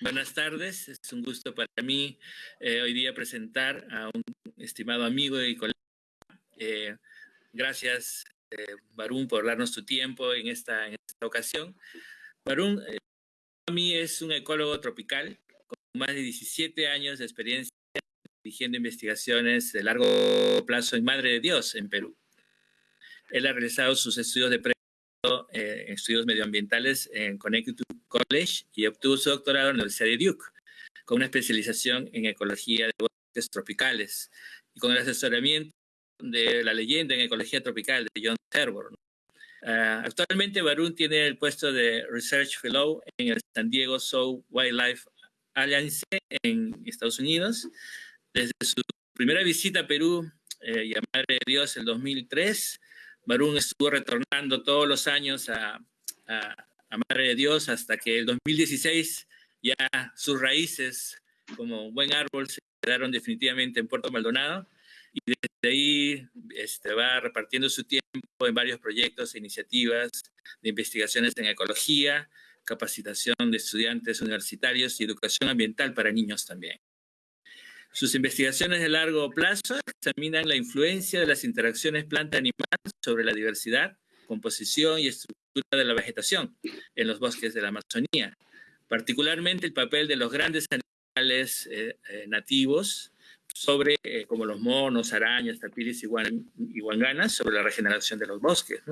buenas tardes, es un gusto para mí eh, hoy día presentar a un estimado amigo y colega. Eh, gracias, eh, Barún, por darnos tu tiempo en esta, en esta ocasión. Barún, a mí es un ecólogo tropical con más de 17 años de experiencia dirigiendo investigaciones de largo plazo en Madre de Dios, en Perú. Él ha realizado sus estudios de eh, estudios medioambientales en Connecticut College y obtuvo su doctorado en la Universidad de Duke, con una especialización en ecología de bosques tropicales y con el asesoramiento de la leyenda en ecología tropical de John Terborn. Ah, actualmente Barun tiene el puesto de Research Fellow en el San Diego Zoo Wildlife Alliance en Estados Unidos. Desde su primera visita a Perú eh, de Dios en 2003, Barún estuvo retornando todos los años a, Madre de Dios hasta que el 2016 ya sus raíces como buen árbol se quedaron definitivamente en Puerto Maldonado y desde ahí este, va repartiendo su tiempo en varios proyectos e iniciativas de investigaciones en ecología, capacitación de estudiantes universitarios y educación ambiental para niños también. Sus investigaciones de largo plazo examinan la influencia de las interacciones planta-animal sobre la diversidad, composición y estructura de la vegetación en los bosques de la Amazonía, particularmente el papel de los grandes animales eh, eh, nativos sobre, eh, como los monos, arañas, tapiris y, guanganas, sobre la regeneración de los bosques.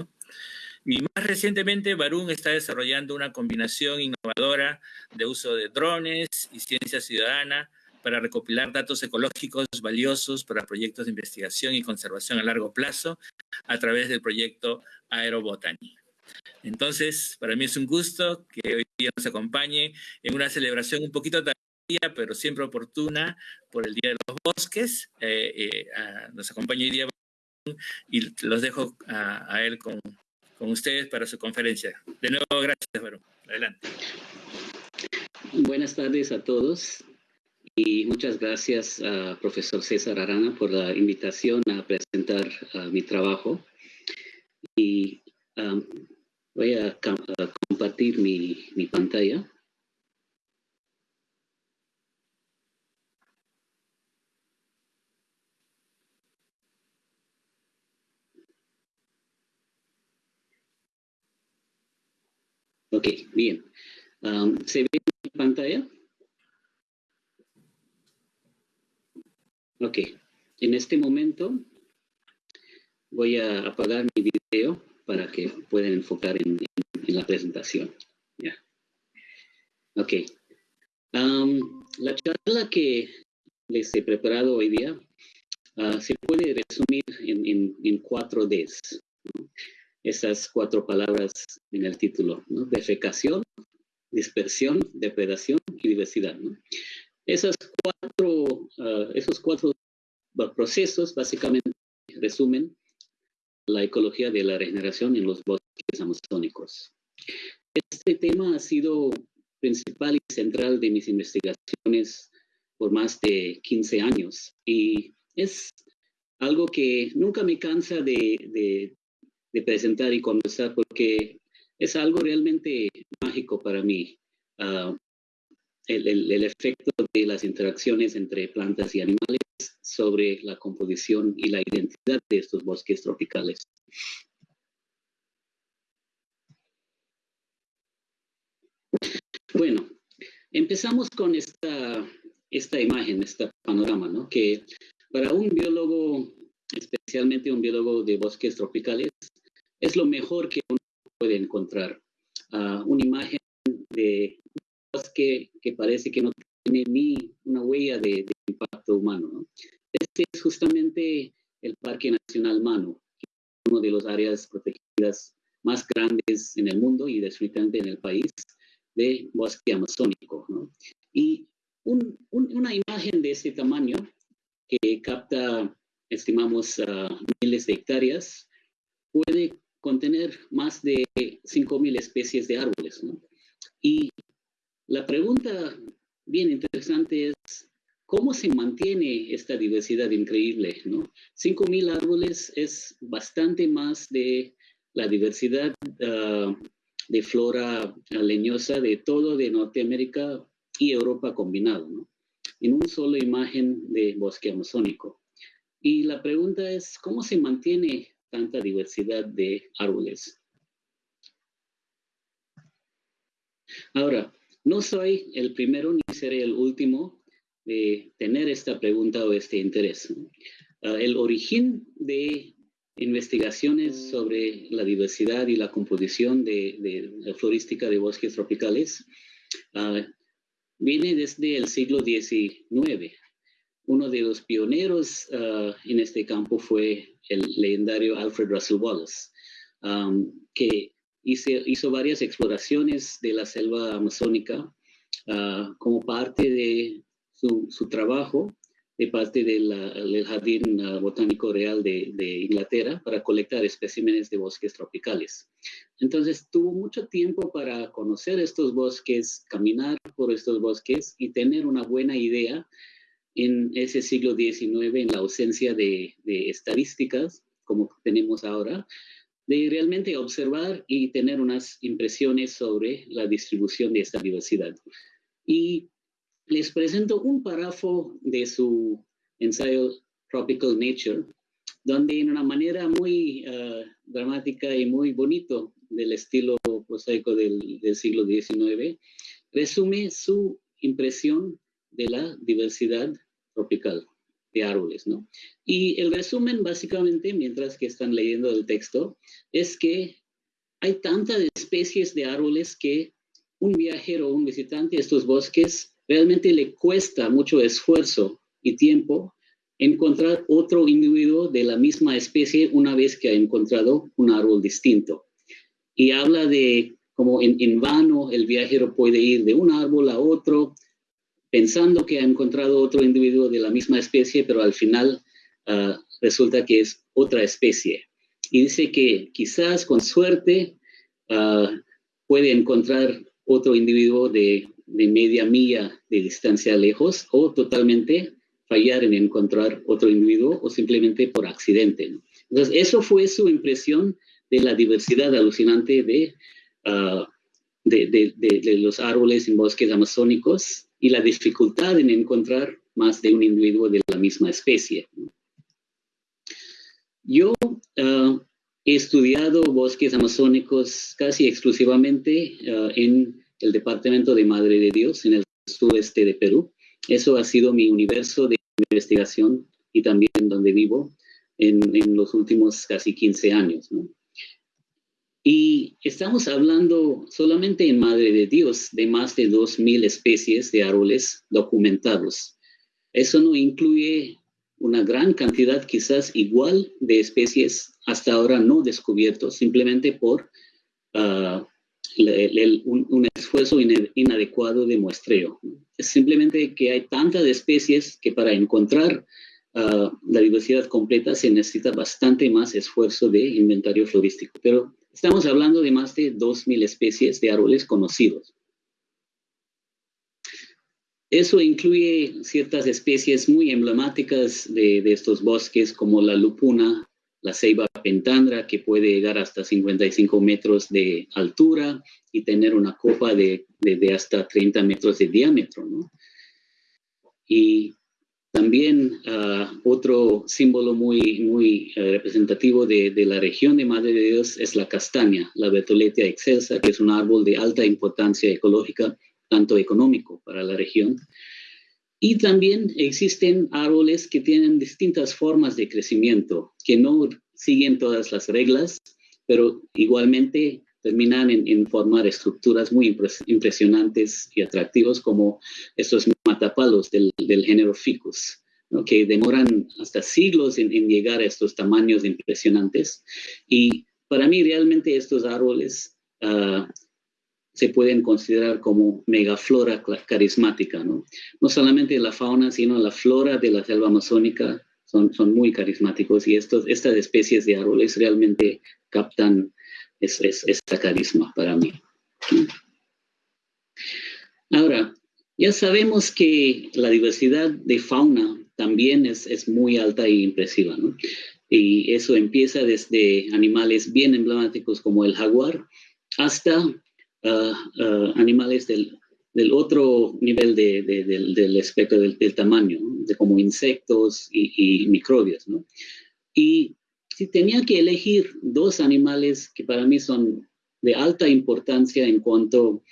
Y más recientemente, Barún está desarrollando una combinación innovadora de uso de drones y ciencia ciudadana para recopilar datos ecológicos valiosos para proyectos de investigación y conservación a largo plazo a través del proyecto Aerobotany. Entonces, para mí es un gusto que hoy día nos acompañe en una celebración un poquito tardía, pero siempre oportuna por el Día de los Bosques. Eh, eh, nos acompaña hoy día y los dejo a, él con, con, ustedes para su conferencia. De nuevo, gracias, Barón. Adelante. Buenas tardes a todos. Y muchas gracias a profesor César Arana por la invitación a presentar mi trabajo. Y um, voy a, compartir mi, mi pantalla. Ok, bien. ¿Se ve mi pantalla? Ok, en este momento voy a apagar mi video para que puedan enfocar en, la presentación. Ya. Ok. la charla que les he preparado hoy día ah, se puede resumir en, cuatro Ds. Esas cuatro palabras en el título. Defecación, dispersión, depredación y diversidad. Esas cuatro, ah, esos cuatro procesos básicamente resumen la ecología de la regeneración en los bosques amazónicos. Este tema ha sido principal y central de mis investigaciones por más de 15 años y es algo que nunca me cansa de, presentar y conversar porque es algo realmente mágico para mí. Ah, el, efecto de las interacciones entre plantas y animales sobre la composición y la identidad de estos bosques tropicales. Bueno, empezamos con esta, esta imagen, este panorama, ¿no? que para un biólogo, especialmente un biólogo de bosques tropicales, es lo mejor que uno puede encontrar. Uh, una imagen de que, que parece que no tiene ni una huella de, impacto humano. Este es justamente el Parque Nacional Mano, uno de las áreas protegidas más grandes en el mundo y definitivamente en el país de bosque amazónico. Y una imagen de este tamaño que capta, estimamos, miles de hectáreas, puede contener más de 5.000 especies de árboles. Y la pregunta bien interesante es, ¿cómo se mantiene esta diversidad increíble? ¿no? 5.000 árboles es bastante más de la diversidad ah, de flora leñosa de todo de Norteamérica y Europa combinado, ¿no? en una sola imagen de bosque amazónico. Y la pregunta es, ¿cómo se mantiene tanta diversidad de árboles? Ahora, no soy el primero ni seré el último de tener esta pregunta o este interés. Ah, el origen de investigaciones sobre la diversidad y la composición de, la florística de bosques tropicales uh, viene desde el siglo XIX. Uno de los pioneros uh, en este campo fue el legendario Alfred Russel Wallace, que hizo, hizo, varias exploraciones de la selva amazónica uh, como parte de su, su trabajo de parte del Jardín ah, Botánico Real de, Inglaterra para colectar especímenes de bosques tropicales. Entonces tuvo mucho tiempo para conocer estos bosques, caminar por estos bosques y tener una buena idea en ese siglo XIX, en la ausencia de, estadísticas como tenemos ahora, de realmente observar y tener unas impresiones sobre la distribución de esta diversidad. Y les presento un párrafo de su ensayo Tropical Nature, donde en una manera muy uh, dramática y muy bonito del estilo prosaico del, del, siglo XIX, resume su impresión de la diversidad tropical de árboles, ¿no? Y el resumen, básicamente, mientras que están leyendo el texto, es que hay tantas especies de árboles que un viajero o un visitante a estos bosques realmente le cuesta mucho esfuerzo y tiempo encontrar otro individuo de la misma especie una vez que ha encontrado un árbol distinto. Y habla de como en, vano el viajero puede ir de un árbol a otro pensando que ha encontrado otro individuo de la misma especie, pero al final ah, resulta que es otra especie. Y dice que quizás con suerte uh, puede encontrar otro individuo de de media milla de distancia lejos o totalmente fallar en encontrar otro individuo o simplemente por accidente. Entonces, eso fue su impresión de la diversidad alucinante ah, de, de, de, los árboles en bosques amazónicos y la dificultad en encontrar más de un individuo de la misma especie. Yo ah, he estudiado bosques amazónicos casi exclusivamente ah, en el Departamento de Madre de Dios en el sudeste de Perú. Eso ha sido mi universo de investigación y también donde vivo en, los últimos casi 15 años. Y estamos hablando solamente en Madre de Dios de más de 2.000 especies de árboles documentados. Eso no incluye una gran cantidad, quizás igual, de especies hasta ahora no descubiertos, simplemente por uh, un, esfuerzo inadecuado de muestreo. Es simplemente que hay tantas especies que para encontrar ah, la diversidad completa se necesita bastante más esfuerzo de inventario florístico. Pero estamos hablando de más de 2.000 especies de árboles conocidos. Eso incluye ciertas especies muy emblemáticas de, estos bosques como la lupuna, la ceiba pentandra que puede llegar hasta 55 metros de altura y tener una copa de, hasta 30 metros de diámetro. ¿no? Y también ah, otro símbolo muy, muy eh, representativo de, de, la región de Madre de Dios es la castaña, la Bertoletia excelsa, que es un árbol de alta importancia ecológica, tanto económico para la región. Y también existen árboles que tienen distintas formas de crecimiento, que no siguen todas las reglas, pero igualmente terminan en, formar estructuras muy impresionantes y atractivos como estos matapalos del, género Ficus, que demoran hasta siglos en, llegar a estos tamaños impresionantes. Y para mí realmente estos árboles uh, se pueden considerar como megaflora carismática, ¿no? No solamente la fauna, sino la flora de la selva amazónica son, son muy carismáticos y estos, estas especies de árboles realmente captan esta carisma para mí. Ahora, ya sabemos que la diversidad de fauna también es, es muy alta e impresiva, ¿no? Y eso empieza desde animales bien emblemáticos como el jaguar, hasta ah, ah, animales del, otro nivel del, espectro del, tamaño, de como insectos y, microbios. Y si tenía que elegir dos animales que para mí son de alta importancia en cuanto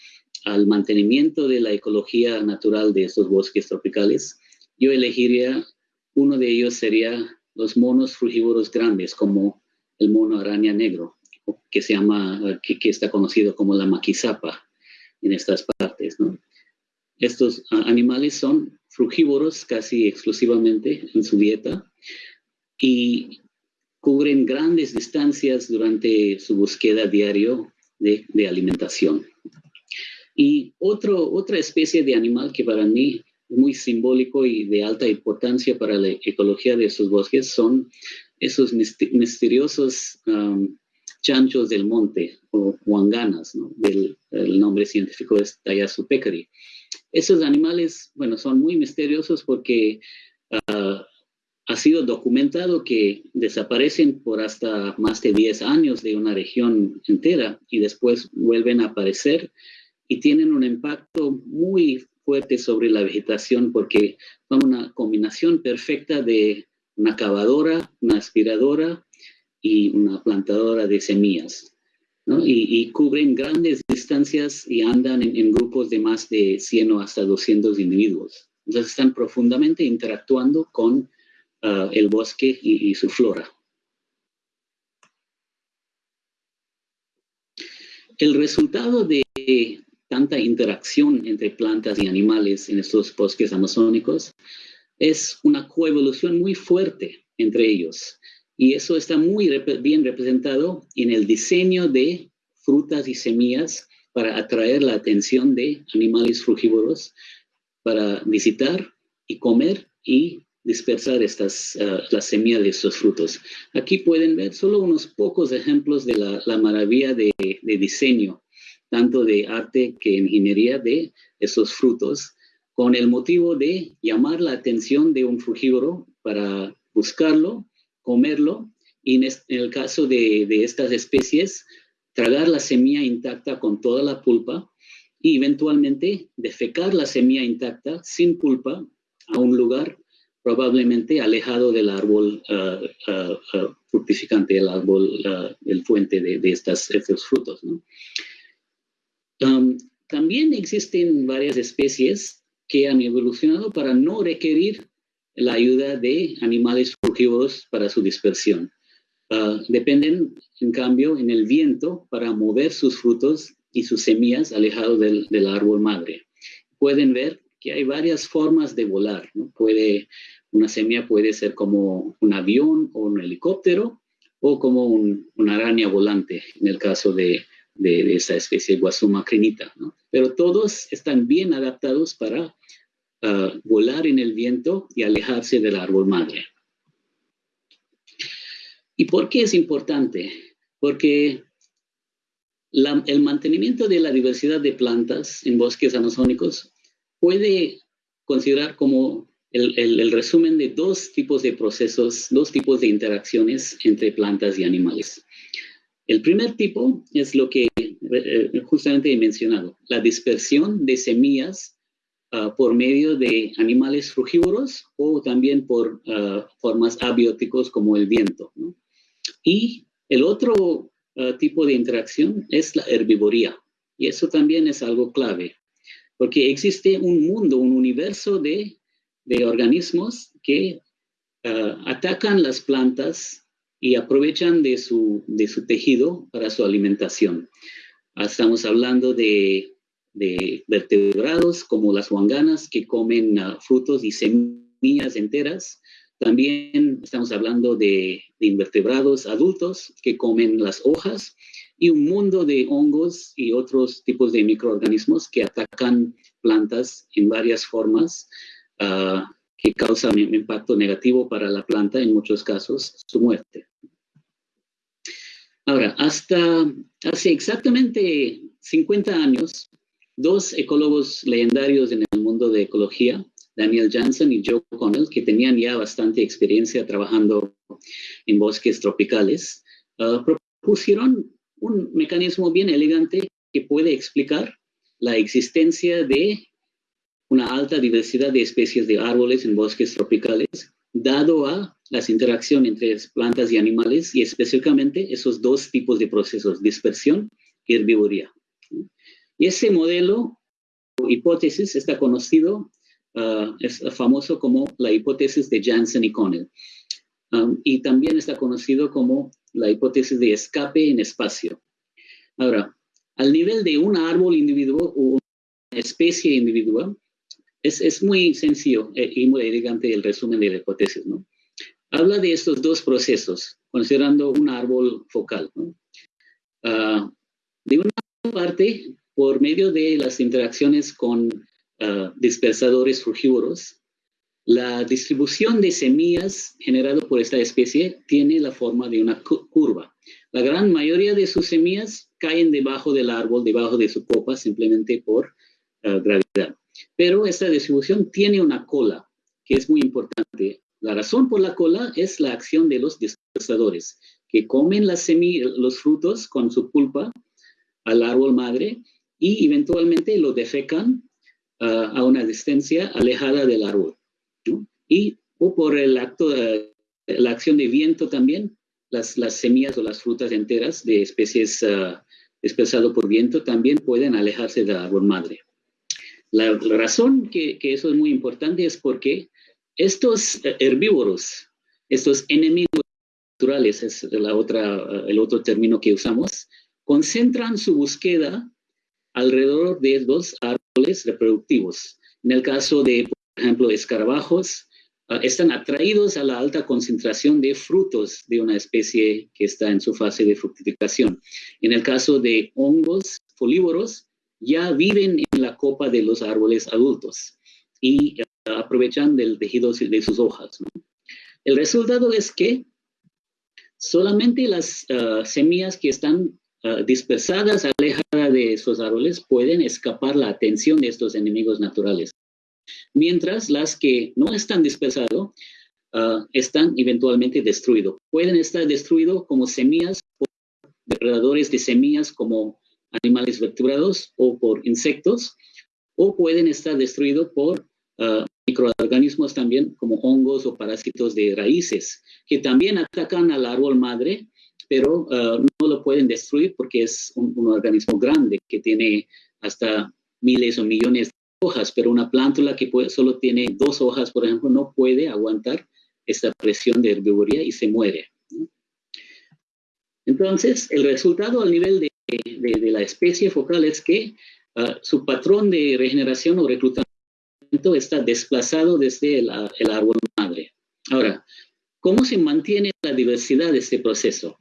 al mantenimiento de la ecología natural de estos bosques tropicales, yo elegiría, uno de ellos sería los monos frugívoros grandes, como el mono araña negro, que se llama, que, está conocido como la maquisapa en estas partes. Estos animales son frugívoros casi exclusivamente en su dieta y cubren grandes distancias durante su búsqueda diario de alimentación. Y otro, otra especie de animal que para mí es muy simbólico y de alta importancia para la ecología de sus bosques son esos misteriosos um, chanchos del monte o huanganas, ¿no? el nombre científico es Tayasu pecari. Esos animales, bueno, son muy misteriosos porque uh, ha sido documentado que desaparecen por hasta más de 10 años de una región entera y después vuelven a aparecer y tienen un impacto muy fuerte sobre la vegetación porque son una combinación perfecta de una cavadora, una aspiradora y una plantadora de semillas. Y, cubren grandes distancias y andan en, grupos de más de 100 o hasta 200 individuos. Entonces están profundamente interactuando con ah, el bosque y su flora. El resultado de tanta interacción entre plantas y animales en estos bosques amazónicos, es una coevolución muy fuerte entre ellos. Y eso está muy bien representado en el diseño de frutas y semillas para atraer la atención de animales frugívoros para visitar y comer y dispersar ah, las semillas de estos frutos. Aquí pueden ver solo unos pocos ejemplos de la, maravilla de diseño tanto de arte que ingeniería de esos frutos, con el motivo de llamar la atención de un frugívoro para buscarlo, comerlo, y en, el caso de, estas especies, tragar la semilla intacta con toda la pulpa y eventualmente defecar la semilla intacta sin pulpa a un lugar probablemente alejado del árbol uh, uh, uh, fructificante, el árbol, el fuente de, estas, estos frutos. También existen varias especies que han evolucionado para no requerir la ayuda de animales frugívoros para su dispersión. Ah, dependen, en cambio, en el viento para mover sus frutos y sus semillas alejados del, árbol madre. Pueden ver que hay varias formas de volar. Puede, una semilla puede ser como un avión o un helicóptero o como una araña volante, en el caso de, de, esa especie Guasuma crinita. ¿no? Pero todos están bien adaptados para ah, volar en el viento y alejarse del árbol madre. ¿Y por qué es importante? Porque el mantenimiento de la diversidad de plantas en bosques amazónicos puede considerar como el, resumen de dos tipos de procesos, dos tipos de interacciones entre plantas y animales. El primer tipo es lo que eh, justamente he mencionado, la dispersión de semillas ah, por medio de animales frugívoros o también por ah, formas abióticos como el viento. Y el otro ah, tipo de interacción es la herbivoría. Y eso también es algo clave, porque existe un mundo, un universo de, de organismos que atacan las plantas y aprovechan de su, de su tejido para su alimentación. Estamos hablando de, de vertebrados como las huanganas que comen ah, frutos y semillas enteras. También estamos hablando de, de, invertebrados adultos que comen las hojas y un mundo de hongos y otros tipos de microorganismos que atacan plantas en varias formas. Uh, que causa un impacto negativo para la planta, en muchos casos su muerte. Ahora, hasta hace exactamente 50 años, dos ecólogos legendarios en el mundo de ecología, Daniel Jansen y Joe Connell, que tenían ya bastante experiencia trabajando en bosques tropicales, uh, propusieron un mecanismo bien elegante que puede explicar la existencia de una alta diversidad de especies de árboles en bosques tropicales, dado a las interacciones entre plantas y animales y específicamente esos dos tipos de procesos, dispersión y herbivoría. Y ese modelo o hipótesis está conocido, ah, es famoso como la hipótesis de Janssen y Connell. Um, y también está conocido como la hipótesis de escape en espacio. Ahora, al nivel de un árbol individuo o una especie individual, es, es muy sencillo eh, y muy elegante el resumen de la hipótesis, ¿no? Habla de estos dos procesos, considerando un árbol focal, ¿no? Ah, de una parte, por medio de las interacciones con uh, dispersadores frugívoros, la distribución de semillas generado por esta especie tiene la forma de una curva. La gran mayoría de sus semillas caen debajo del árbol, debajo de su copa, simplemente por uh, gravedad. Pero esta distribución tiene una cola, que es muy importante. La razón por la cola es la acción de los dispersadores, que comen las semillas, los frutos con su pulpa al árbol madre y eventualmente lo defecan uh, a una distancia alejada del árbol. Y o por el acto, de, la acción de viento también, las, las semillas o las frutas enteras de especies uh, por viento también pueden alejarse del árbol madre. La, razón que, eso es muy importante es porque estos herbívoros, estos enemigos naturales, es la otra, el otro término que usamos, concentran su búsqueda alrededor de dos árboles reproductivos. En el caso de, por ejemplo, escarabajos, ah, están atraídos a la alta concentración de frutos de una especie que está en su fase de fructificación. En el caso de hongos folívoros, ya viven en copa de los árboles adultos y ah, aprovechan del tejido de sus hojas. El resultado es que solamente las uh, semillas que están uh, dispersadas, alejadas de esos árboles, pueden escapar la atención de estos enemigos naturales mientras las que no están dispersadas uh, están eventualmente destruidos. Pueden estar destruidos como semillas por depredadores de semillas como animales vertebrados o por insectos, o pueden estar destruidos por uh, microorganismos también como hongos o parásitos de raíces, que también atacan al árbol madre, pero uh, no lo pueden destruir porque es un, organismo grande que tiene hasta miles o millones hojas, pero una plántula que solo tiene dos hojas, por ejemplo, no puede aguantar esta presión de herbivoría y se muere. Entonces, el resultado al nivel de, la especie focal es que ah, su patrón de regeneración o reclutamiento está desplazado desde el, árbol madre. Ahora, ¿cómo se mantiene la diversidad de este proceso?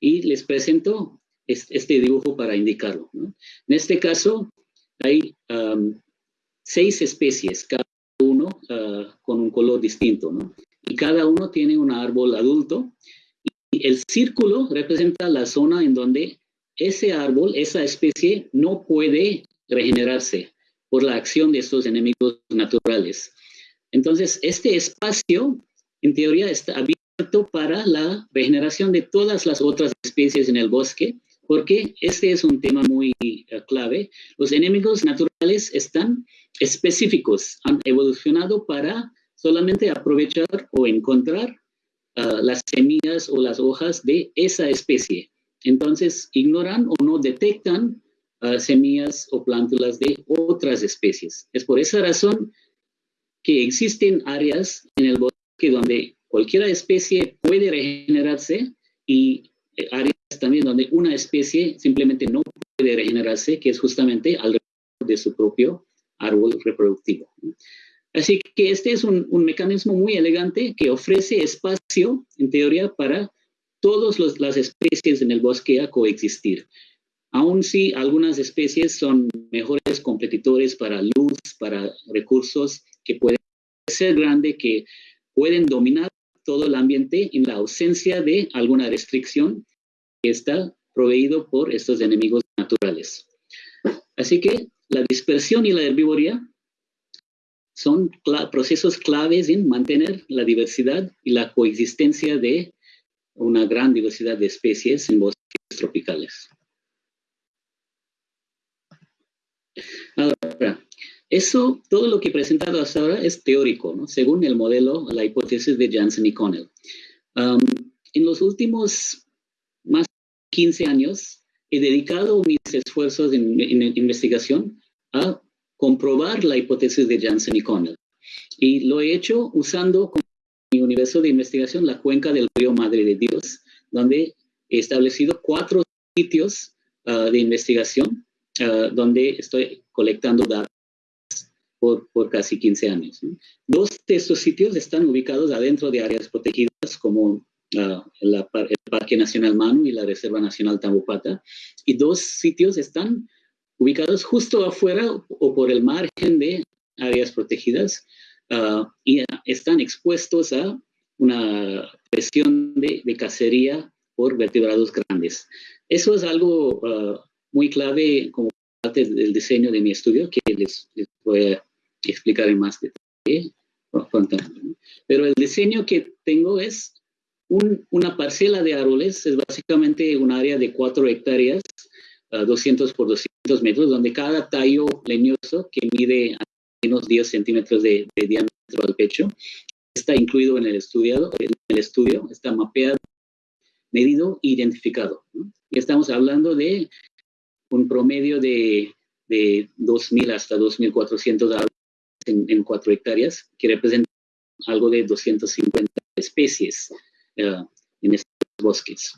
Y les presento este, dibujo para indicarlo. En este caso, hay seis especies, cada uno ah, con un color distinto, ¿no? Y cada uno tiene un árbol adulto. Y el círculo representa la zona en donde ese árbol, esa especie, no puede regenerarse por la acción de estos enemigos naturales. Entonces, este espacio, en teoría, está abierto para la regeneración de todas las otras especies en el bosque, porque este es un tema muy eh, clave. Los enemigos naturales están específicos, han evolucionado para solamente aprovechar o encontrar ah, las semillas o las hojas de esa especie. Entonces, ignoran o no detectan ah, semillas o plántulas de otras especies. Es por esa razón que existen áreas en el bosque donde cualquier especie puede regenerarse y eh, áreas también donde una especie simplemente no puede regenerarse, que es justamente alrededor de su propio árbol reproductivo. Así que este es un, mecanismo muy elegante que ofrece espacio, en teoría, para todas las especies en el bosque a coexistir. Aún si algunas especies son mejores competidores para luz, para recursos que pueden ser grandes, que pueden dominar todo el ambiente en la ausencia de alguna restricción que está proveído por estos enemigos naturales. Así que la dispersión y la herbivoría son procesos claves en mantener la diversidad y la coexistencia de una gran diversidad de especies en bosques tropicales. Ahora, eso, todo lo que he presentado hasta ahora es teórico, según el modelo, la hipótesis de Janssen y Connell. en los últimos más de 15 años, he dedicado mis esfuerzos en, investigación a comprobar la hipótesis de Janssen y Connell. Y lo he hecho usando universo de investigación la cuenca del río Madre de Dios, donde he establecido cuatro sitios ah, de investigación ah, donde estoy colectando datos por, casi 15 años. Dos de estos sitios están ubicados adentro de áreas protegidas como uh, el Parque Nacional Manu y la Reserva Nacional Tambopata, y dos sitios están ubicados justo afuera o por el margen de áreas protegidas uh, y están expuestos a una presión de, de, cacería por vertebrados grandes. Eso es algo uh, muy clave como parte del diseño de mi estudio que les, les voy a explicar en más detalle. Pero el diseño que tengo es una parcela de árboles, es básicamente un área de 4 hectáreas, 200 por 200 metros, donde cada tallo leñoso que mide menos 10 centímetros de, diámetro al pecho está incluido en el, estudiado, en el estudio, está mapeado, medido identificado. Y estamos hablando de un promedio de, de 2.000 hasta 2.400 árboles en, en 4 hectáreas, que representan algo de 250 especies eh, en estos bosques.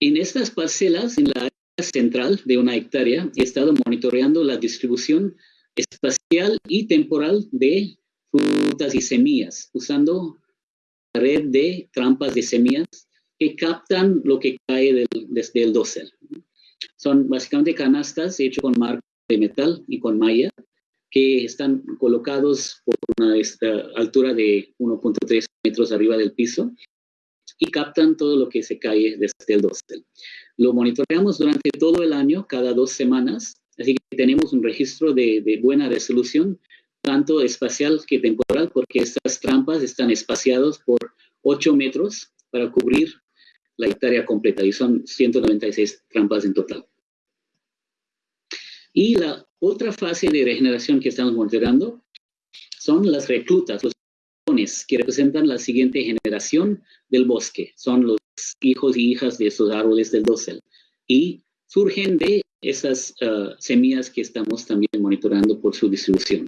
En estas parcelas, en la área central de una hectárea, he estado monitoreando la distribución espacial y temporal de frutas y semillas, usando la red de trampas de semillas que captan lo que cae desde el dosel. Son básicamente canastas hechas con marco de metal y con malla que están colocados por una altura de 1.3 metros arriba del piso y captan todo lo que se cae desde el dosel. Lo monitoreamos durante todo el año, cada dos semanas, así que tenemos un registro de, buena resolución, tanto espacial que temporal, porque estas trampas están espaciadas por 8 metros para cubrir la hectárea completa y son 196 trampas en total. Y la otra fase de regeneración que estamos monitoreando son las reclutas, los que representan la siguiente generación del bosque. Son los hijos y hijas de esos árboles del dosel. Y surgen de esas uh, semillas que estamos también monitoreando por su distribución.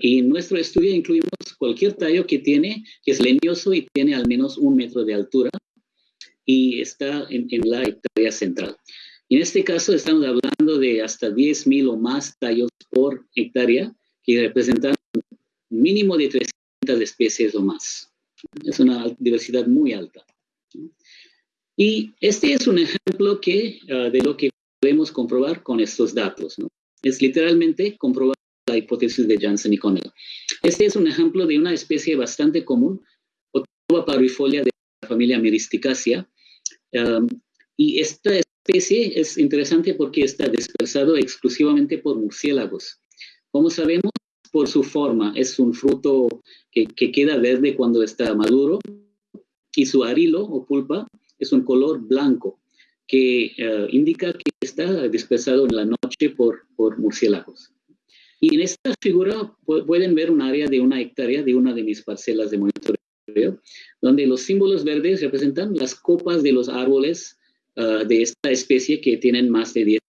Y en nuestro estudio incluimos cualquier tallo que tiene, que es leñoso y tiene al menos un metro de altura y está en, en la hectárea central. En este caso estamos hablando de hasta 10.000 o más tallos por hectárea que representan un mínimo de 300 especies o más. Es una diversidad muy alta. Y este es un ejemplo que, ah, de lo que podemos comprobar con estos datos. ¿no? Es literalmente comprobar la hipótesis de Janssen y Connell. Este es un ejemplo de una especie bastante común, Otoba parvifolia de la familia Myristicacea. y esta especie es interesante porque está dispersado exclusivamente por murciélagos. Como sabemos, por su forma, es un fruto que, queda verde cuando está maduro y su arilo o pulpa es un color blanco que eh, indica que está dispersado en la noche por, por murciélagos. Y en esta figura pueden ver un área de una hectárea de una de mis parcelas de monitoreo, donde los símbolos verdes representan las copas de los árboles uh, de esta especie que tienen más de 10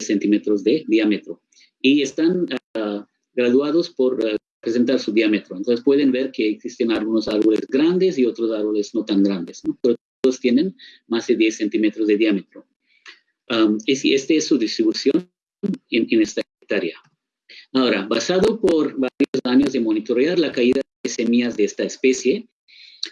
centímetros de diámetro y están uh, graduados por uh, presentar su diámetro. Entonces pueden ver que existen algunos árboles grandes y otros árboles no tan grandes, ¿no? pero tienen más de 10 centímetros de diámetro. Um, esta es su distribución en, en esta hectárea. Ahora, basado por varios años de monitorear la caída de semillas de esta especie,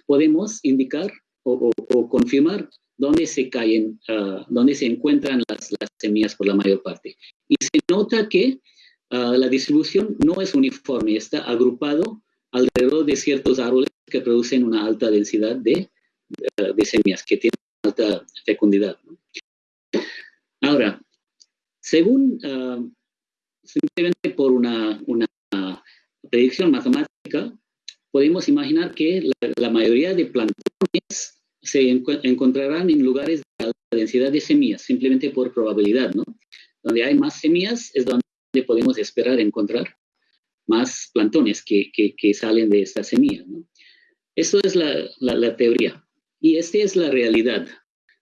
podemos indicar o, o, o confirmar dónde se caen, uh, dónde se encuentran las, las, semillas por la mayor parte. Y se nota que uh, la distribución no es uniforme, está agrupado alrededor de ciertos árboles que producen una alta densidad de, de semillas, que tienen alta fecundidad. Ahora, según, simplemente por una, predicción matemática, podemos imaginar que la, mayoría de plantones se encontrarán en lugares de densidad de semillas, simplemente por probabilidad, ¿no? Donde hay más semillas es donde podemos esperar encontrar más plantones que, salen de esta semilla. Eso es la, teoría. Y esta es la realidad.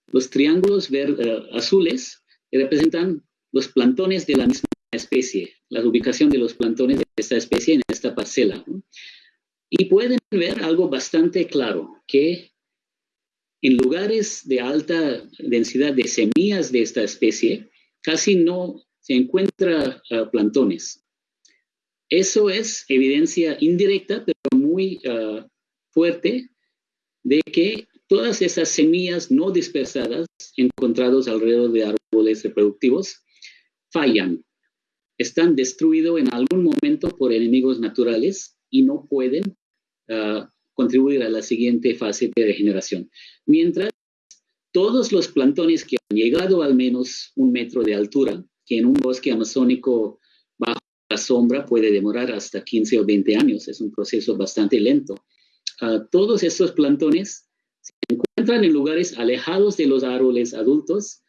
Los triángulos eh, azules representan los plantones de la misma especie, la ubicación de los plantones de esta especie en esta parcela. Y pueden ver algo bastante claro, que en lugares de alta densidad de semillas de esta especie, casi no se encuentra uh, plantones. Eso es evidencia indirecta, pero muy uh, fuerte, de que todas esas semillas no dispersadas encontradas alrededor de árboles reproductivos fallan, están destruidos en algún momento por enemigos naturales y no pueden uh, contribuir a la siguiente fase de regeneración. Mientras todos los plantones que han llegado al menos un metro de altura, que en un bosque amazónico bajo la sombra puede demorar hasta 15 o 20 años, es un proceso bastante lento. Uh, todos estos plantones encuentran en lugares alejados de los árboles adultos,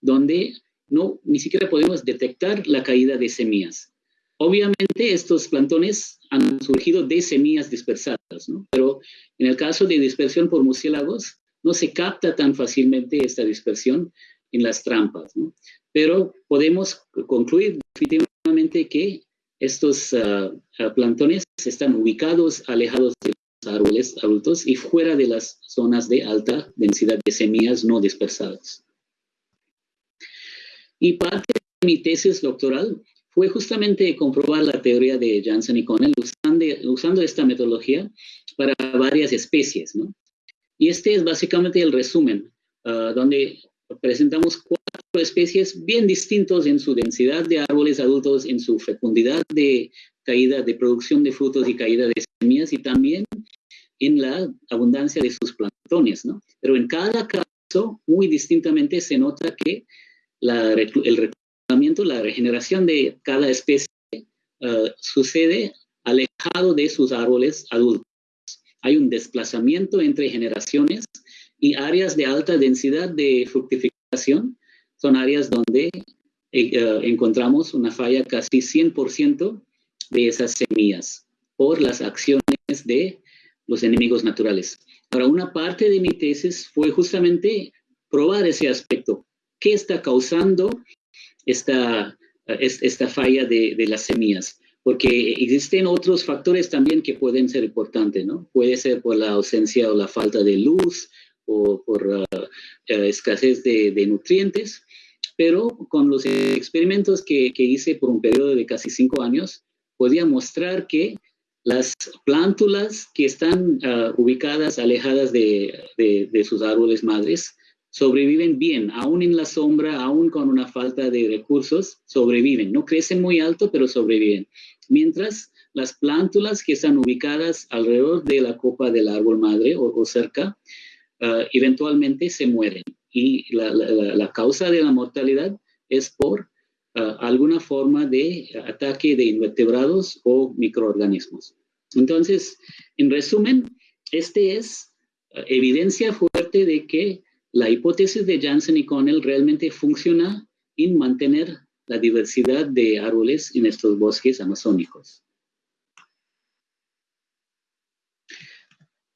donde no, ni siquiera podemos detectar la caída de semillas. Obviamente estos plantones han surgido de semillas dispersadas, ¿no? pero en el caso de dispersión por murciélagos no se capta tan fácilmente esta dispersión en las trampas. ¿no? Pero podemos concluir definitivamente que estos uh, plantones están ubicados alejados de árboles adultos y fuera de las zonas de alta densidad de semillas no dispersadas. Y parte de mi tesis doctoral fue justamente comprobar la teoría de Janssen y Connell usando, esta metodología para varias especies. ¿no? Y este es básicamente el resumen, uh, donde presentamos cuatro especies bien distintos en su densidad de árboles adultos, en su fecundidad de caída de producción de frutos y caída de semillas y también en la abundancia de sus plantones, ¿no? Pero en cada caso, muy distintamente se nota que la, el la regeneración de cada especie uh, sucede alejado de sus árboles adultos. Hay un desplazamiento entre generaciones y áreas de alta densidad de fructificación son áreas donde uh, encontramos una falla casi 100% de esas semillas por las acciones de los enemigos naturales. Ahora, una parte de mi tesis fue justamente probar ese aspecto. ¿Qué está causando esta, esta falla de, de, las semillas, porque existen otros factores también que pueden ser importantes, ¿no? Puede ser por la ausencia o la falta de luz o por uh, uh, escasez de, de, nutrientes, pero con los experimentos que, que, hice por un periodo de casi cinco años, podía mostrar que las plántulas que están uh, ubicadas alejadas de, de, de, sus árboles madres sobreviven bien, aún en la sombra, aún con una falta de recursos, sobreviven. No crecen muy alto, pero sobreviven. Mientras las plántulas que están ubicadas alrededor de la copa del árbol madre o, cerca, uh, eventualmente se mueren. Y la, la, causa de la mortalidad es por uh, alguna forma de ataque de invertebrados o microorganismos. Entonces, en resumen, este es uh, evidencia fuerte de que la hipótesis de Janssen y Connell realmente funciona en mantener la diversidad de árboles en estos bosques amazónicos.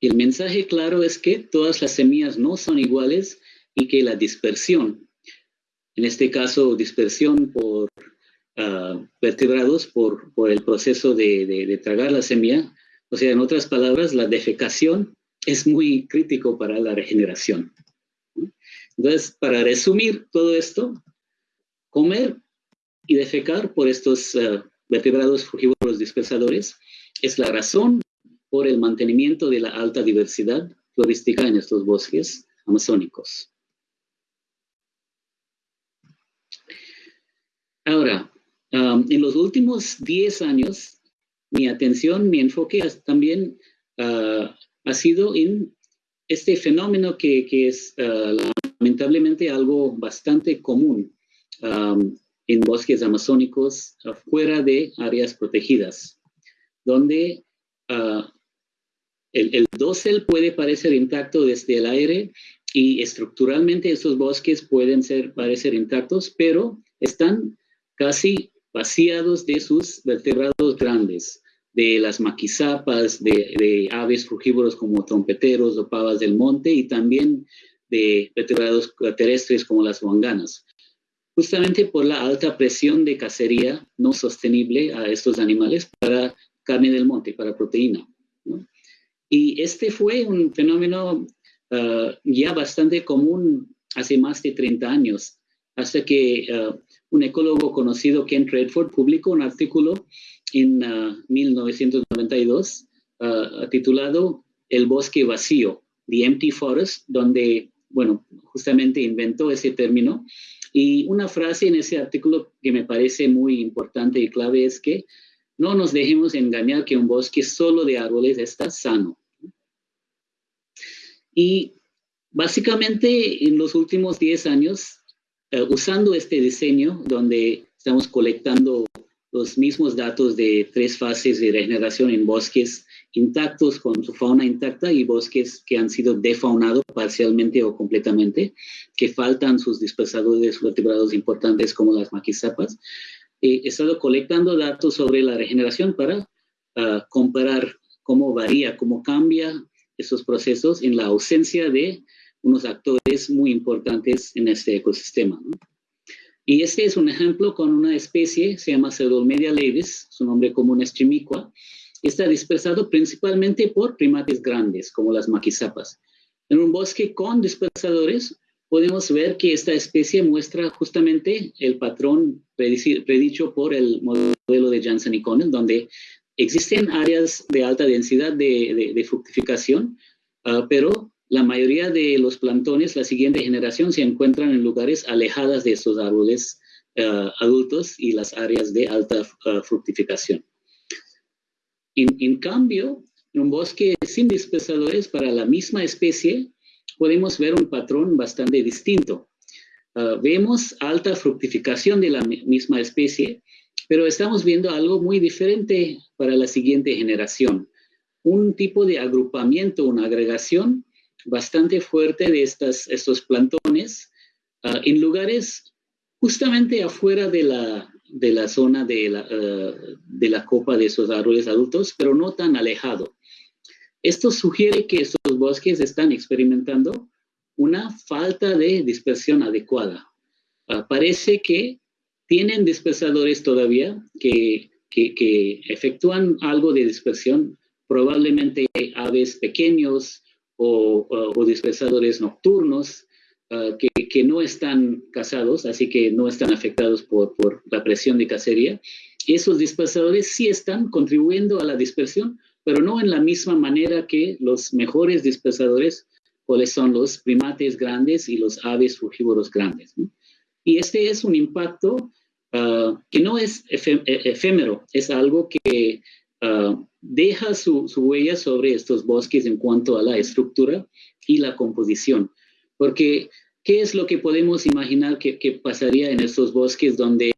El mensaje claro es que todas las semillas no son iguales y que la dispersión, en este caso dispersión por vertebrados por, por, el proceso de, de, tragar la semilla, o sea, en otras palabras, la defecación es muy crítico para la regeneración. Entonces, para resumir todo esto, comer y defecar por estos uh, vertebrados frugívoros dispersadores es la razón por el mantenimiento de la alta diversidad florística en estos bosques amazónicos. Ahora, um, en los últimos 10 años, mi atención, mi enfoque también uh, ha sido en este fenómeno que, que es uh, lamentablemente algo bastante común um, en bosques amazónicos fuera de áreas protegidas, donde uh, el, el, dosel puede parecer intacto desde el aire, y estructuralmente esos bosques pueden ser, parecer intactos, pero están casi vaciados de sus vertebrados grandes, de las maquizapas, de, aves frugívoros como trompeteros o pavas del monte y también de vertebrados terrestres como las huanganas. Justamente por la alta presión de cacería no sostenible a estos animales para carne del monte, para proteína. Y este fue un fenómeno ah, ya bastante común hace más de 30 años, hasta que ah, un ecólogo conocido, Ken Redford, publicó un artículo en 1992 ah, titulado El bosque vacío, The Empty Forest, donde, bueno, justamente inventó ese término. Y una frase en ese artículo que me parece muy importante y clave es que no nos dejemos engañar que un bosque solo de árboles está sano. Y básicamente en los últimos 10 años, eh, usando este diseño donde estamos colectando los mismos datos de tres fases de regeneración en bosques intactos con su fauna intacta y bosques que han sido defaunados parcialmente o completamente, que faltan sus dispersadores vertebrados importantes como las maquizapas. he estado colectando datos sobre la regeneración para ah, comparar cómo varía, cómo cambia esos procesos en la ausencia de unos actores muy importantes en este ecosistema. Y este es un ejemplo con una especie, se llama Pseudolmedia levis, su nombre común es chimicua, está dispersado principalmente por primates grandes, como las maquizapas. En un bosque con dispersadores, podemos ver que esta especie muestra justamente el patrón predicho por el modelo de Janssen y Connell, donde existen áreas de alta densidad de, fructificación, ah, pero la mayoría de los plantones, la siguiente generación, se encuentran en lugares alejadas de estos árboles eh, adultos y las áreas de alta eh, fructificación. En, cambio, en un bosque sin dispersadores para la misma especie, podemos ver un patrón bastante distinto. Eh, vemos alta fructificación de la misma especie, pero estamos viendo algo muy diferente para la siguiente generación. Un tipo de agrupamiento, una agregación bastante fuerte de estas, estos plantones ah, en lugares justamente afuera de la, de la zona de la, ah, de la copa de esos árboles adultos, pero no tan alejado. Esto sugiere que estos bosques están experimentando una falta de dispersión adecuada. Ah, parece que tienen dispersadores todavía que, que, que, efectúan algo de dispersión, probablemente aves pequeños, o, dispersadores nocturnos ah, que, no están casados, así que no están afectados por, la presión de cacería. Esos dispersadores sí están contribuyendo a la dispersión, pero no en la misma manera que los mejores dispersadores, cuáles son los primates grandes y los aves frugívoros grandes. Y este es un impacto ah, que no es e, efímero, es algo que Ah, deja su, huella sobre estos bosques en cuanto a la estructura y la composición. Porque, ¿qué es lo que podemos imaginar que, pasaría en estos bosques donde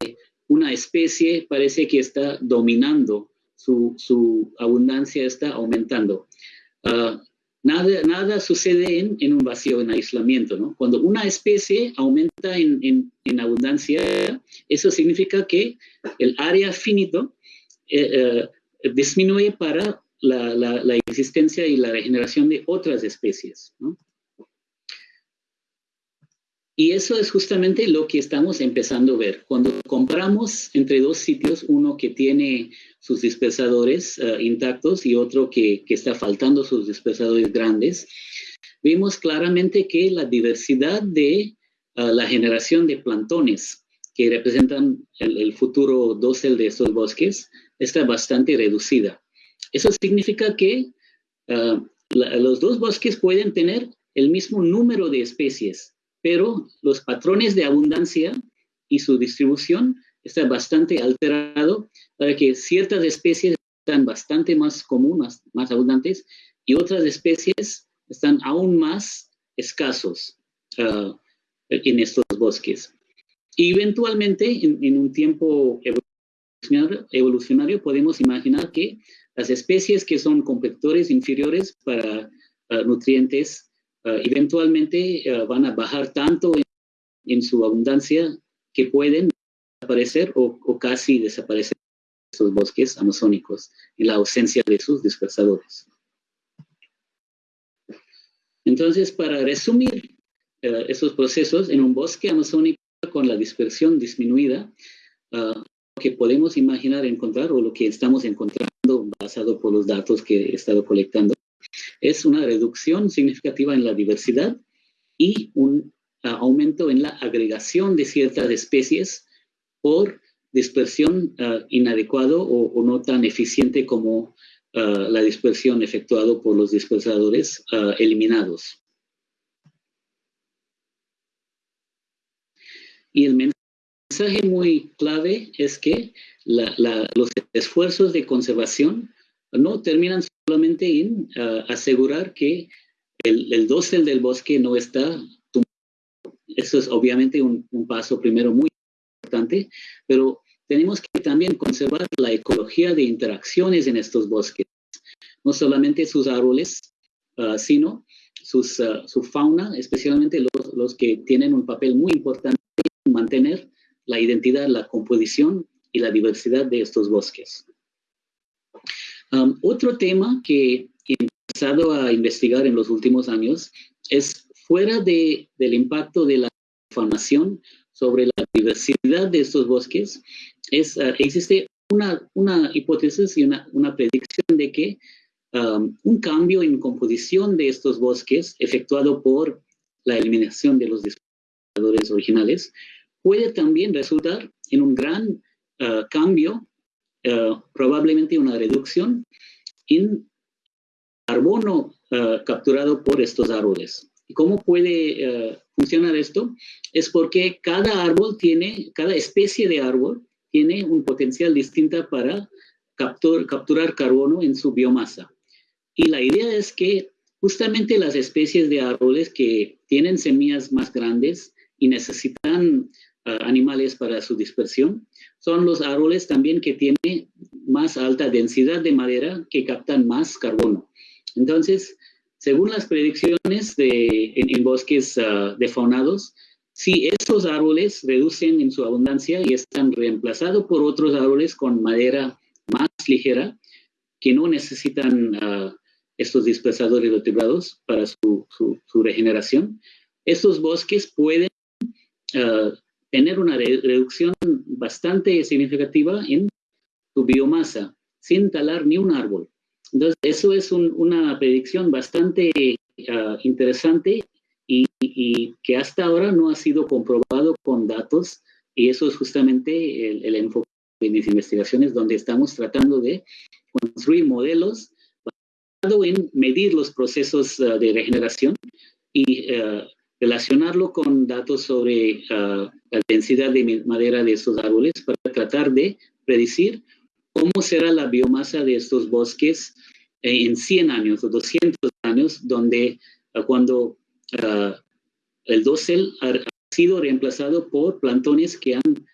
una especie parece que está dominando, su, abundancia está aumentando? Ah, nada, nada sucede en, un vacío, en aislamiento, ¿no? Cuando una especie aumenta en, abundancia, eso significa que el área finito eh, eh, disminuye para la, existencia y la regeneración de otras especies. Y eso es justamente lo que estamos empezando a ver. Cuando compramos entre dos sitios, uno que tiene sus dispersadores eh, intactos y otro que, está faltando sus dispersadores grandes, vemos claramente que la diversidad de eh, la generación de plantones que representan el, el futuro dosel de estos bosques está bastante reducida. Eso significa que ah, los dos bosques pueden tener el mismo número de especies, pero los patrones de abundancia y su distribución está bastante alterado para que ciertas especies están bastante más comunes, más abundantes, y otras especies están aún más escasos ah, en estos bosques. Y eventualmente, en, en un tiempo evolucionario podemos imaginar que las especies que son competidores inferiores para nutrientes eventualmente van a bajar tanto en, su abundancia que pueden desaparecer o, casi desaparecer estos bosques amazónicos en la ausencia de sus dispersadores. Entonces, para resumir eh, esos procesos, en un bosque amazónico con la dispersión disminuida, que podemos imaginar encontrar o lo que estamos encontrando basado por los datos que he estado colectando, es una reducción significativa en la diversidad y un uh, aumento en la agregación de ciertas especies por dispersión uh, inadecuado o, o, no tan eficiente como uh, la dispersión efectuada por los dispersadores eliminados. Y el mensaje muy clave es que la, la, los esfuerzos de conservación no terminan solamente en uh, asegurar que el, el dosel del bosque no está tumbado. Eso es obviamente un, un paso primero muy importante, pero tenemos que también conservar la ecología de interacciones en estos bosques, no solamente sus árboles, uh, sino sus, uh, su fauna, especialmente los, los, que tienen un papel muy importante en mantener la identidad, la composición y la diversidad de estos bosques. Um, otro tema que he empezado a investigar en los últimos años es fuera de, del impacto de la formación sobre la diversidad de estos bosques, es, uh, existe una, una, hipótesis y una, una predicción de que um, un cambio en composición de estos bosques efectuado por la eliminación de los disparadores originales puede también resultar en un gran uh, cambio, uh, probablemente una reducción en carbono capturado por estos árboles. ¿Y cómo puede funcionar esto? Es porque cada árbol tiene, cada especie de árbol tiene un potencial distinto para captur, capturar carbono en su biomasa. Y la idea es que justamente las especies de árboles que tienen semillas más grandes y necesitan uh, animales para su dispersión, son los árboles también que tienen más alta densidad de madera que captan más carbono. Entonces, según las predicciones de, en, en bosques uh, defaunados, si estos árboles reducen en su abundancia y están reemplazados por otros árboles con madera más ligera, que no necesitan uh, estos dispersadores vertebrados para su, su, su, regeneración, estos bosques pueden uh, tener una re reducción bastante significativa en su biomasa, sin talar ni un árbol. Entonces, eso es un, una predicción bastante uh, interesante y, y, que hasta ahora no ha sido comprobado con datos y eso es justamente el, el enfoque de mis investigaciones donde estamos tratando de construir modelos basado en medir los procesos uh, de regeneración y uh, relacionarlo con datos sobre uh, la densidad de madera de estos árboles para tratar de predecir cómo será la biomasa de estos bosques en 100 años o 200 años, donde cuando uh, el dosel ha, sido reemplazado por plantones que han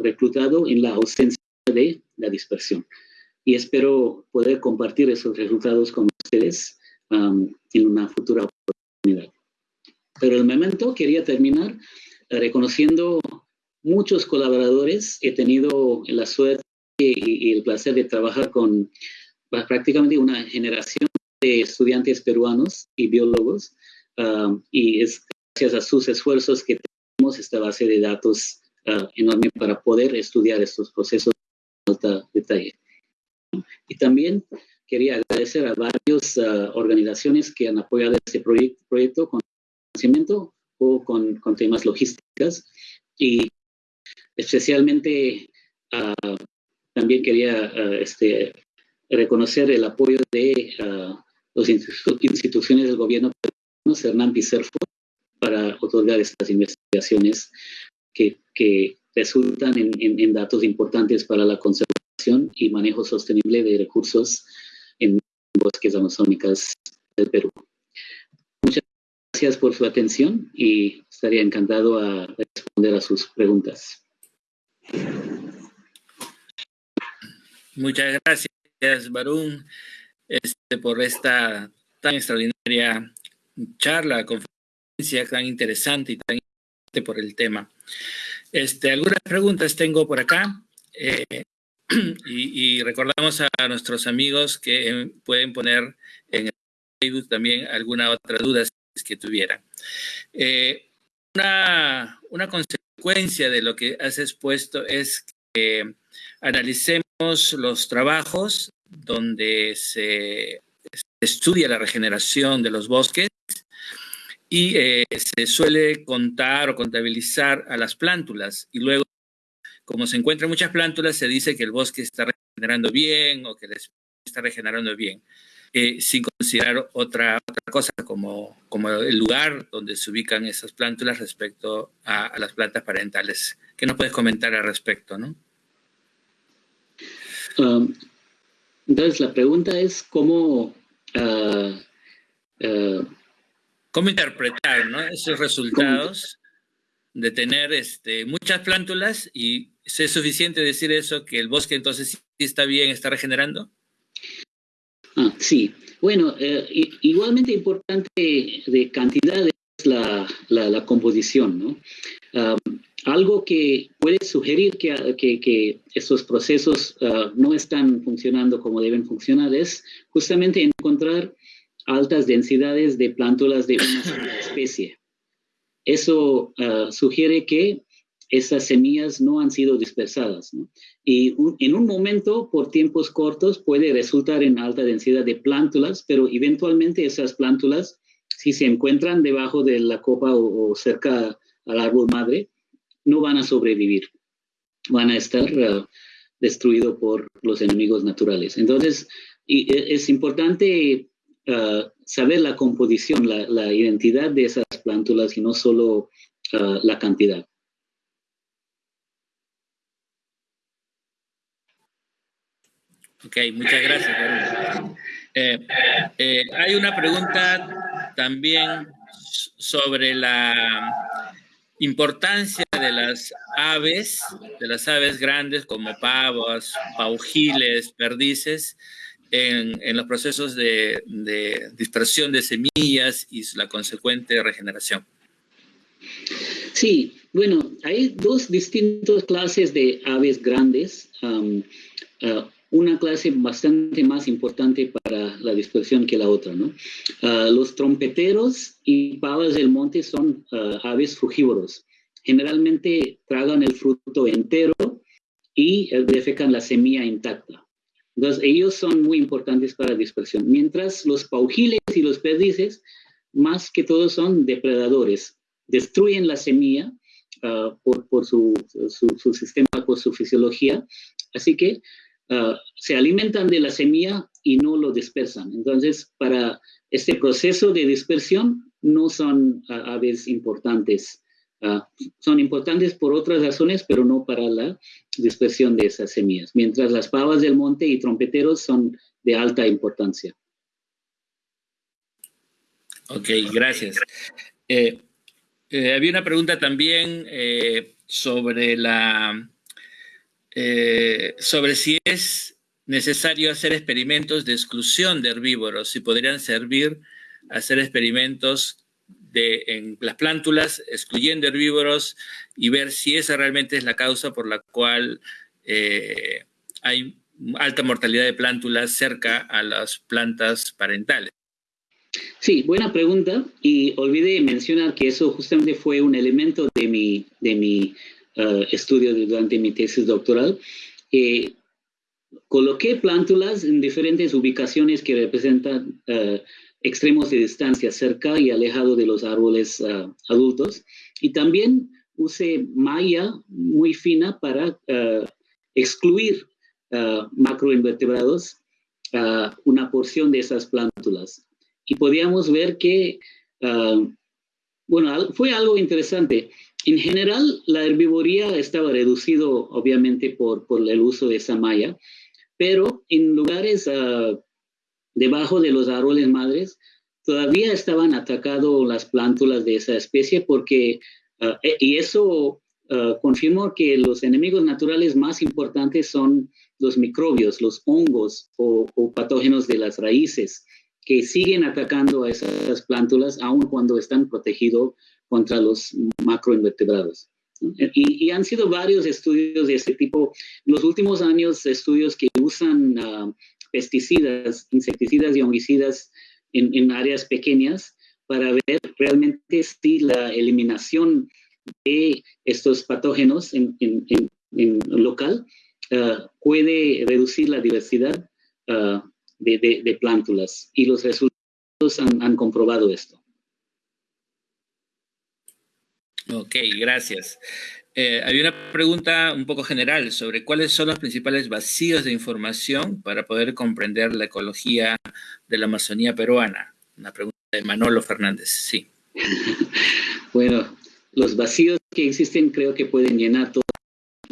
reclutado en la ausencia de la dispersión. Y espero poder compartir esos resultados con ustedes en una futura oportunidad. Pero el momento quería terminar uh, reconociendo muchos colaboradores. He tenido la suerte y, y el placer de trabajar con prácticamente una generación de estudiantes peruanos y biólogos uh, y es gracias a sus esfuerzos que tenemos esta base de datos uh, enorme para poder estudiar estos procesos en alta detalle. Y también quería agradecer a varias uh, organizaciones que han apoyado este proyecto, proyecto con financiamiento o con, temas logísticas y especialmente también quería este, reconocer el apoyo de las instituciones del gobierno Hernán Picerfo para otorgar estas investigaciones que, que resultan en, datos importantes para la conservación y manejo sostenible de recursos en bosques amazónicas del Perú. Gracias por su atención y estaría encantado a responder a sus preguntas. Muchas gracias, Barún, este, por esta tan extraordinaria charla, conferencia tan interesante y tan interesante por el tema. Este, algunas preguntas tengo por acá. Eh, y, recordamos a nuestros amigos que eh, pueden poner en el Facebook también alguna otra duda que tuvieran. Eh, una, una, consecuencia de lo que has expuesto es que analicemos los trabajos donde se, estudia la regeneración de los bosques y eh, se suele contar o contabilizar a las plántulas y luego como se encuentran muchas plántulas, se dice que el bosque está regenerando bien o que el está regenerando bien, eh, sin considerar otra, otra cosa como, como el lugar donde se ubican esas plántulas respecto a, las plantas parentales. ¿Qué nos puedes comentar al respecto? ¿no? Um, entonces, la pregunta es cómo... Uh, uh, ¿Cómo interpretar esos resultados de tener este, muchas plántulas y ¿Es suficiente decir eso, que el bosque entonces sí está bien, está regenerando? Ah, sí. Bueno, eh, igualmente importante de cantidad es la, composición, ¿no? algo que puede sugerir que, que, que estos procesos ah, no están funcionando como deben funcionar es justamente encontrar altas densidades de plántulas de una sola especie. Eso ah, sugiere que esas semillas no han sido dispersadas. Y en un momento, por tiempos cortos, puede resultar en alta densidad de plántulas, pero eventualmente esas plántulas, si se encuentran debajo de la copa o, cerca al árbol madre, no van a sobrevivir. Van a estar uh, destruidos por los enemigos naturales. Entonces, e, es importante uh, saber la composición, la, identidad de esas plántulas y no solo uh, la cantidad. Ok, muchas gracias. Eh, eh, hay una pregunta también sobre la importancia de las aves, de las aves grandes como pavos, paujiles, perdices, en, los procesos de, dispersión de semillas y la consecuente regeneración. Sí, bueno, hay dos distintas clases de aves grandes. Um, uh, una clase bastante más importante para la dispersión que la otra. ¿no? Ah, los trompeteros y pavas del monte son ah, aves frugívoros. Generalmente tragan el fruto entero y eh, defecan la semilla intacta. Entonces, ellos son muy importantes para la dispersión. Mientras los paujiles y los perdices, más que todo son depredadores. Destruyen la semilla ah, por, por su, su, su, sistema, por su fisiología. Así que Ah, se alimentan de la semilla y no lo dispersan. Entonces, para este proceso de dispersión no son ah, aves importantes. Ah, son importantes por otras razones, pero no para la dispersión de esas semillas. Mientras las pavas del monte y trompeteros son de alta importancia. Ok, gracias. Eh, eh, había una pregunta también eh, sobre la eh, sobre si es necesario hacer experimentos de exclusión de herbívoros, si podrían servir hacer experimentos de, en las plántulas, excluyendo herbívoros y ver si esa realmente es la causa por la cual eh, hay alta mortalidad de plántulas cerca a las plantas parentales. Sí, buena pregunta. Y olvidé mencionar que eso justamente fue un elemento de mi, de mi uh, estudio durante mi tesis doctoral, eh, coloqué plántulas en diferentes ubicaciones que representan uh, extremos de distancia cerca y alejado de los árboles uh, adultos. Y también usé malla muy fina para excluir macroinvertebrados, una porción de esas plántulas. Y podíamos ver que, bueno, fue algo interesante. En general, la herbivoría estaba reducido, obviamente, por, por el uso de esa malla, pero en lugares uh, debajo de los árboles madres, todavía estaban atacados las plántulas de esa especie porque, uh, y eso uh, confirmó que los enemigos naturales más importantes son los microbios, los hongos o, o patógenos de las raíces. que siguen atacando a esas plántulas aun cuando están protegidos contra los macroinvertebrados. Y, han sido varios estudios de este tipo. En los últimos años, estudios que usan ah, pesticidas, insecticidas y homicidas en, áreas pequeñas para ver realmente si la eliminación de estos patógenos en, local ah, puede reducir la diversidad ah, de, plántulas. Y los resultados han comprobado esto. Ok, gracias. Eh, hay una pregunta un poco general sobre cuáles son los principales vacíos de información para poder comprender la ecología de la Amazonía peruana. Una pregunta de Manolo Fernández, sí. bueno, los vacíos que existen creo que pueden llenar toda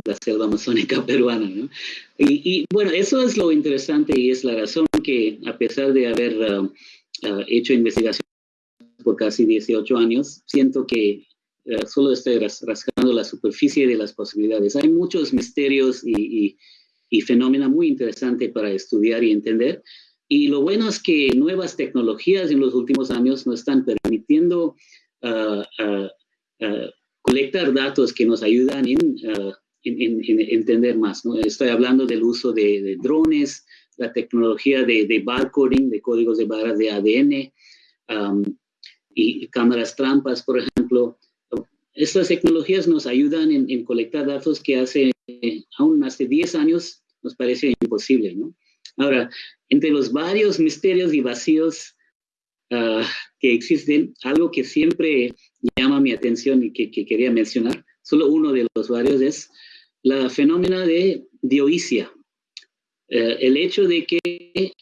la selva amazónica peruana. ¿no? Y, bueno, eso es lo interesante y es la razón que a pesar de haber uh, uh, hecho investigación por casi 18 años, siento que eh, solo estoy rascando la superficie de las posibilidades. Hay muchos misterios y, y, fenómenos muy interesantes para estudiar y entender. Y lo bueno es que nuevas tecnologías en los últimos años nos están permitiendo ah, ah, ah, colectar datos que nos ayudan en, en, entender más. ¿no? Estoy hablando del uso de, drones, la tecnología de, de, barcoding, de códigos de barras de ADN, y cámaras trampas, por ejemplo, estas tecnologías nos ayudan en, colectar datos que hace aún hace 10 años nos parece imposible, ¿no? Ahora, entre los varios misterios y vacíos ah, que existen, algo que siempre llama mi atención y que, quería mencionar, solo uno de los varios es la fenómena de dioisia. Eh, el hecho de que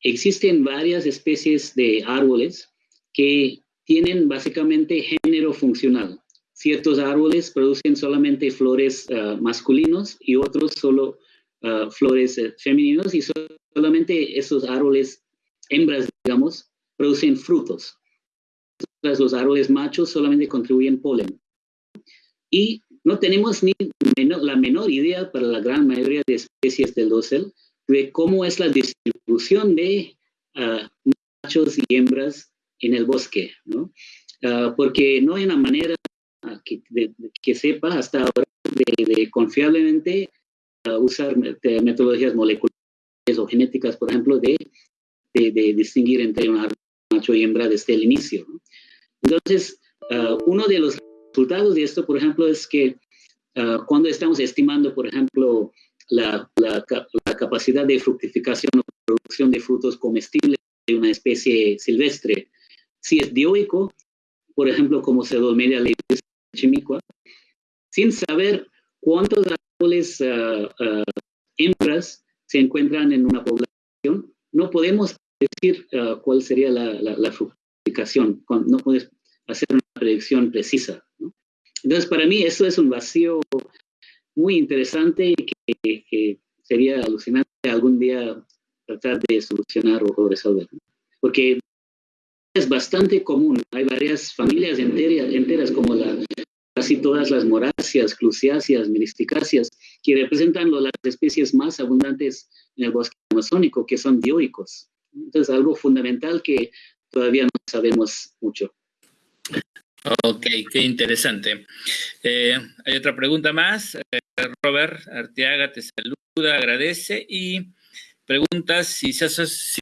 existen varias especies de árboles que tienen básicamente género funcional ciertos árboles producen solamente flores uh, masculinos y otros solo uh, flores uh, femeninos y solamente esos árboles hembras, digamos, producen frutos. Los árboles machos solamente contribuyen polen. Y no tenemos ni la menor idea para la gran mayoría de especies del dosel de cómo es la distribución de machos y hembras en el bosque, ¿no? porque no hay una manera que, sepa hasta ahora de, confiablemente uh, usar metodologías moleculares o genéticas, por ejemplo, de, de, distinguir entre un macho y hembra desde el inicio. Entonces, uh, uno de los resultados de esto, por ejemplo, es que uh, cuando estamos estimando, por ejemplo, la, la, la, capacidad de fructificación o producción de frutos comestibles de una especie silvestre, si es dioico, por ejemplo, como Pseudomelia levis Chimicua, sin saber cuántos árboles uh, hembras se encuentran en una población, no podemos decir uh, cuál sería la, la, fructificación, no puedes hacer una predicción precisa. Entonces, para mí eso es un vacío muy interesante que, que sería alucinante algún día tratar de solucionar o, resolver. Porque es bastante común. Hay varias familias enteras, enteras como la, casi todas las moráceas, clusiáceas, meristicáceas, que representan las especies más abundantes en el bosque amazónico, que son dioicos. Entonces, algo fundamental que todavía no sabemos mucho. Ok, qué interesante. Eh, hay otra pregunta más. Eh, Robert Arteaga te saluda, agradece y pregunta si se, si